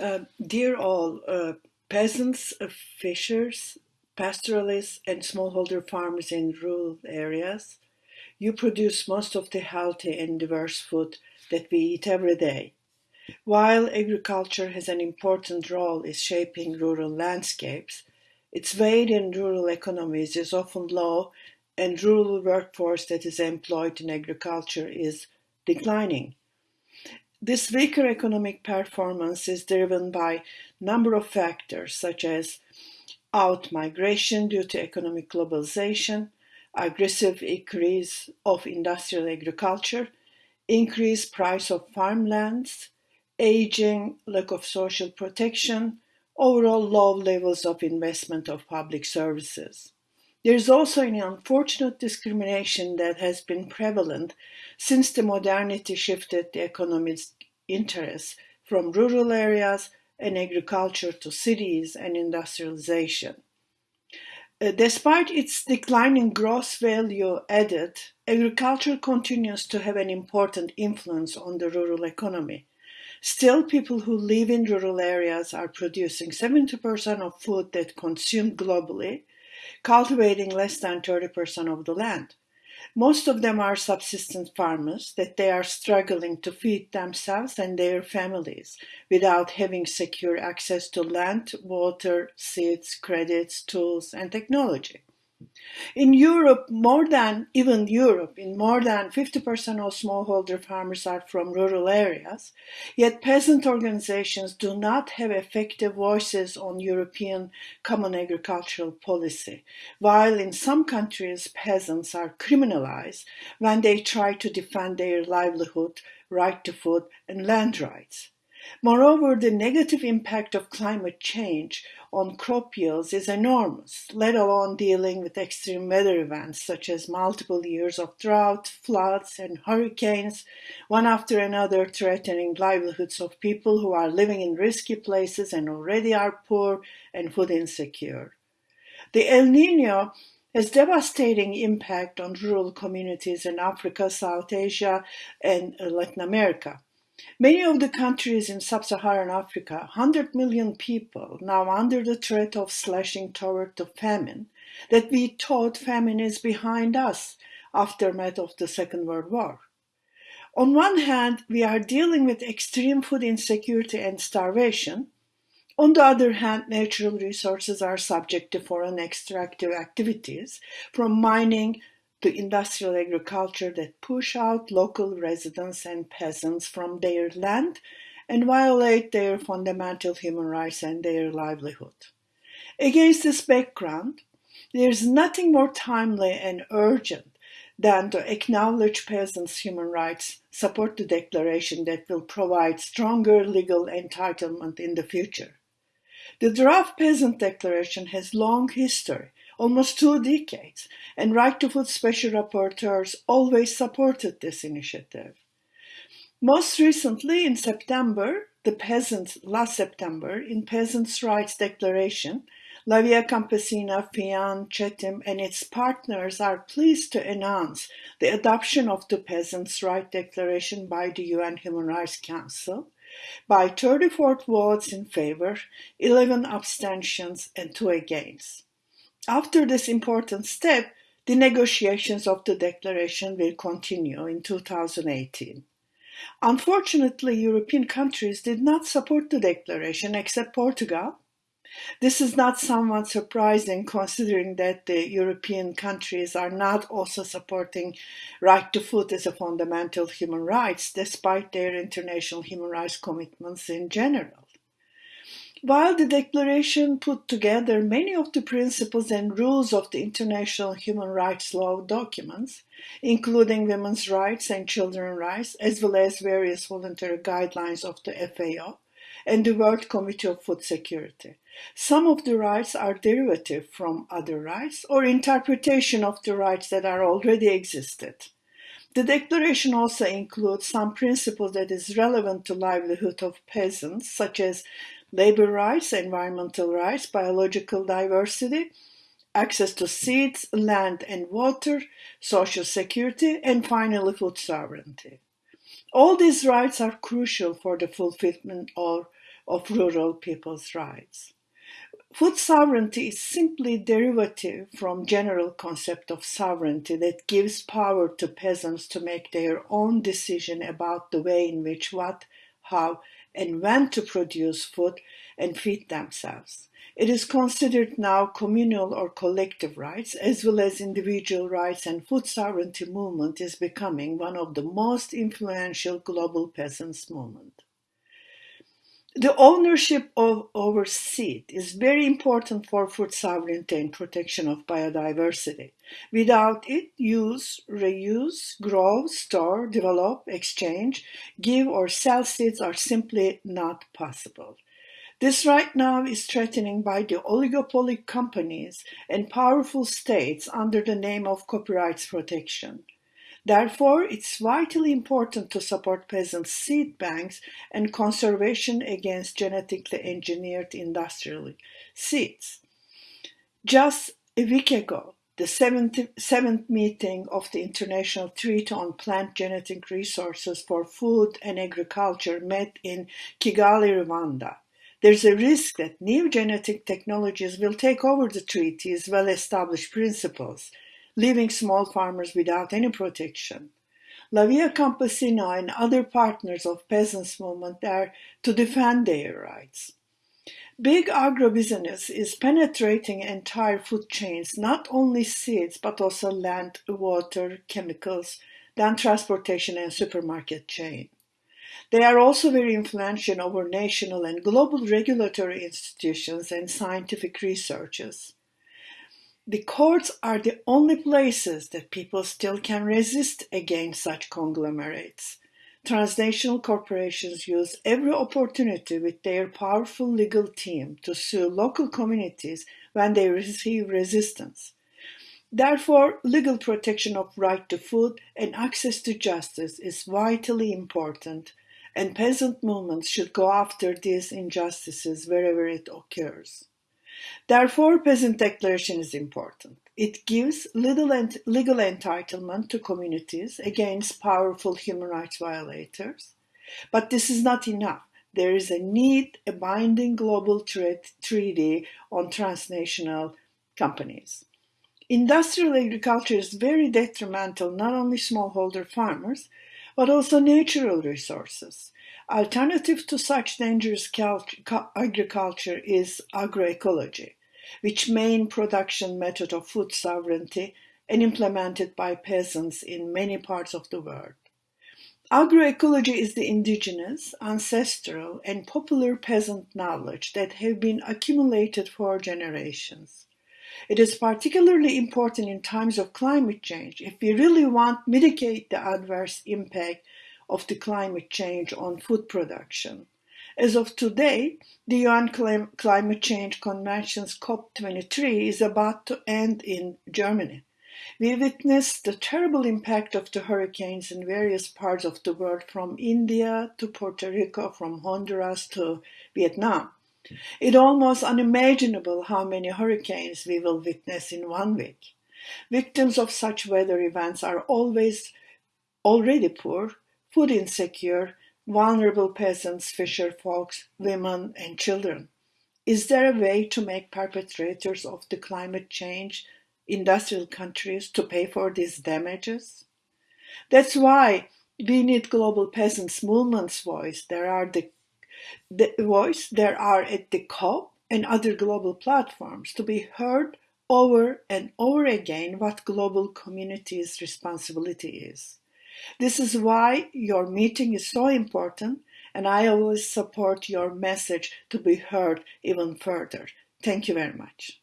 Uh, dear all, uh, peasants, uh, fishers, pastoralists, and smallholder farmers in rural areas, you produce most of the healthy and diverse food that we eat every day. While agriculture has an important role in shaping rural landscapes, its weight in rural economies is often low and rural workforce that is employed in agriculture is declining. This weaker economic performance is driven by number of factors such as out migration due to economic globalization, aggressive increase of industrial agriculture, increased price of farmlands, aging, lack of social protection, overall low levels of investment of public services. There is also an unfortunate discrimination that has been prevalent since the modernity shifted the economy's interests from rural areas and agriculture to cities and industrialization. Uh, despite its declining gross value added, agriculture continues to have an important influence on the rural economy. Still, people who live in rural areas are producing 70% of food that consumed globally, cultivating less than 30% of the land. Most of them are subsistence farmers that they are struggling to feed themselves and their families without having secure access to land, water, seeds, credits, tools, and technology. In Europe, more than, even Europe, in more than 50% of smallholder farmers are from rural areas, yet peasant organizations do not have effective voices on European common agricultural policy, while in some countries peasants are criminalized when they try to defend their livelihood, right to food, and land rights. Moreover, the negative impact of climate change on crop yields is enormous, let alone dealing with extreme weather events such as multiple years of drought, floods, and hurricanes, one after another threatening livelihoods of people who are living in risky places and already are poor and food insecure. The El Nino has devastating impact on rural communities in Africa, South Asia, and Latin America. Many of the countries in sub-Saharan Africa, 100 million people now under the threat of slashing toward the famine, that we thought famine is behind us, aftermath of the Second World War. On one hand, we are dealing with extreme food insecurity and starvation. On the other hand, natural resources are subject to foreign extractive activities, from mining to industrial agriculture that push out local residents and peasants from their land and violate their fundamental human rights and their livelihood. Against this background, there is nothing more timely and urgent than to acknowledge peasants' human rights, support the declaration that will provide stronger legal entitlement in the future. The draft peasant declaration has long history almost two decades, and Right to Food Special Rapporteurs always supported this initiative. Most recently, in September, the peasants, last September, in Peasants' Rights Declaration, La Via Campesina, FIAN, CETIM, and its partners are pleased to announce the adoption of the Peasants' Rights Declaration by the UN Human Rights Council by 34 votes in favor, 11 abstentions, and 2 against. After this important step, the negotiations of the declaration will continue in 2018. Unfortunately, European countries did not support the declaration except Portugal. This is not somewhat surprising considering that the European countries are not also supporting right to food as a fundamental human rights despite their international human rights commitments in general. While the Declaration put together many of the principles and rules of the international human rights law documents, including women's rights and children's rights, as well as various voluntary guidelines of the FAO and the World Committee of Food Security. Some of the rights are derivative from other rights or interpretation of the rights that are already existed. The declaration also includes some principles that is relevant to livelihood of peasants, such as labor rights, environmental rights, biological diversity, access to seeds, land and water, social security, and finally food sovereignty. All these rights are crucial for the fulfillment of, of rural people's rights. Food sovereignty is simply derivative from general concept of sovereignty that gives power to peasants to make their own decision about the way in which what, how, and when to produce food and feed themselves. It is considered now communal or collective rights as well as individual rights and food sovereignty movement is becoming one of the most influential global peasants movement. The ownership of our seed is very important for food sovereignty and protection of biodiversity. Without it, use, reuse, grow, store, develop, exchange, give or sell seeds are simply not possible. This right now is threatening by the oligopoly companies and powerful states under the name of copyright protection. Therefore, it's vitally important to support peasant seed banks and conservation against genetically engineered industrial seeds. Just a week ago, the seventh, seventh meeting of the International Treaty on Plant Genetic Resources for Food and Agriculture met in Kigali, Rwanda. There's a risk that new genetic technologies will take over the treaty's well established principles leaving small farmers without any protection. La Via Campesina and other partners of peasants movement are to defend their rights. Big agribusiness is penetrating entire food chains, not only seeds, but also land, water, chemicals, then transportation and supermarket chain. They are also very influential over national and global regulatory institutions and scientific researches. The courts are the only places that people still can resist against such conglomerates. Transnational corporations use every opportunity with their powerful legal team to sue local communities when they receive resistance. Therefore, legal protection of right to food and access to justice is vitally important, and peasant movements should go after these injustices wherever it occurs. Therefore, peasant declaration is important. It gives legal, legal entitlement to communities against powerful human rights violators. But this is not enough. There is a need a binding global treaty on transnational companies. Industrial agriculture is very detrimental not only smallholder farmers, but also natural resources. Alternative to such dangerous agriculture is agroecology, which main production method of food sovereignty and implemented by peasants in many parts of the world. Agroecology is the indigenous, ancestral, and popular peasant knowledge that have been accumulated for generations. It is particularly important in times of climate change if we really want to mitigate the adverse impact of the climate change on food production. As of today, the UN Climate Change Convention's COP23 is about to end in Germany. We witnessed the terrible impact of the hurricanes in various parts of the world, from India to Puerto Rico, from Honduras to Vietnam. It's almost unimaginable how many hurricanes we will witness in one week. Victims of such weather events are always already poor, food insecure, vulnerable peasants, fisher folks, women, and children. Is there a way to make perpetrators of the climate change industrial countries to pay for these damages? That's why we need global peasants movement's voice. There are the, the voice there are at the COP and other global platforms to be heard over and over again what global community's responsibility is. This is why your meeting is so important, and I always support your message to be heard even further. Thank you very much.